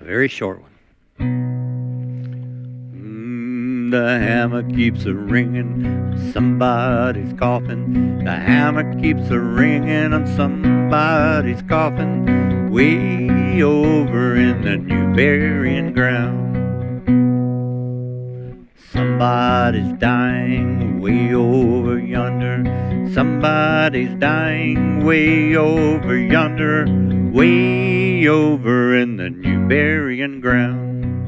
A very short one. Mm, the hammer keeps a ringing, somebody's coughing. The hammer keeps a ringing on somebody's coffin, way over in the new burying ground. Somebody's dying way over yonder. Somebody's dying way over yonder. Way over in the new burying ground.